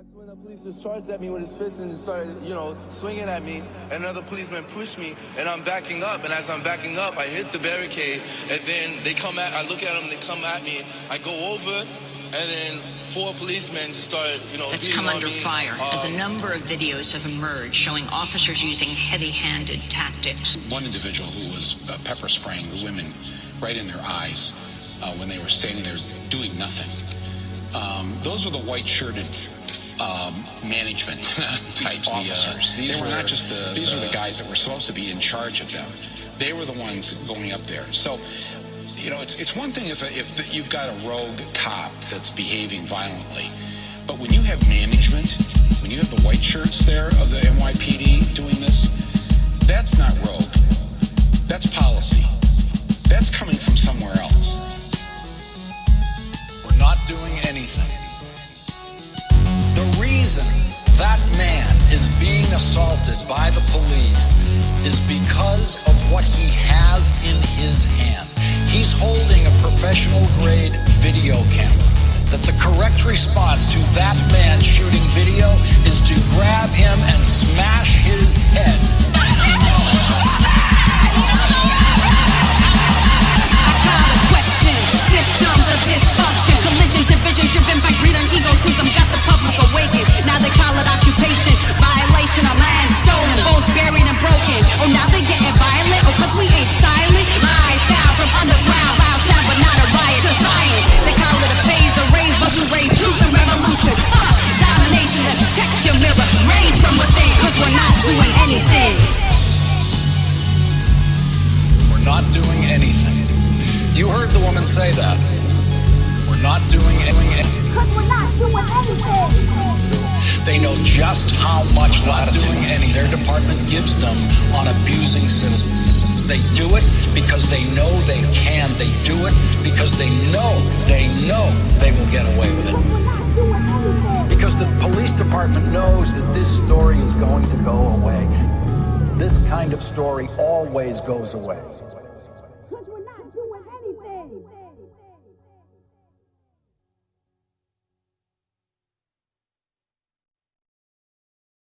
That's when the police just charged at me with his fist and just started, you know, swinging at me. And another policeman pushed me, and I'm backing up. And as I'm backing up, I hit the barricade, and then they come at. I look at them, they come at me. I go over, and then four policemen just started, you know. It's beating come on under me. fire as a Um, number of videos have emerged showing officers using heavy-handed tactics. One individual who was uh, pepper spraying the women right in their eyes uh, when they were standing there doing nothing. Um, those were the white-shirted um, management types, the officers. these were not just the. These were the guys that were supposed to be in charge of them. They were the ones going up there. So, you know, it's it's one thing if if the, you've got a rogue cop that's behaving violently, but when you have management, when you have the white shirts there of the NYPD doing this, that's not rogue. That's policy. That's coming from somewhere else. We're not doing anything. Reason that man is being assaulted by the police is because of what he has in his hand. He's holding a professional grade video camera. That the correct response to that man shooting video Oh, now they getting violent. Oh, cause we ain't silent. Lies found from underground, loud sound, but not a riot. Defiant. They call it a phase of rage, but we raise truth and revolution. Uh, domination. Check your mirror, rage from within, cause we're not doing anything. We're not doing anything. You heard the woman say that. We're not doing anything. Cause we're not doing anything. They know just how much not doing any their department gives them on abusing citizens. They do it because they know they can. They do it because they know, they know they will get away with it. Because the police department knows that this story is going to go away. This kind of story always goes away.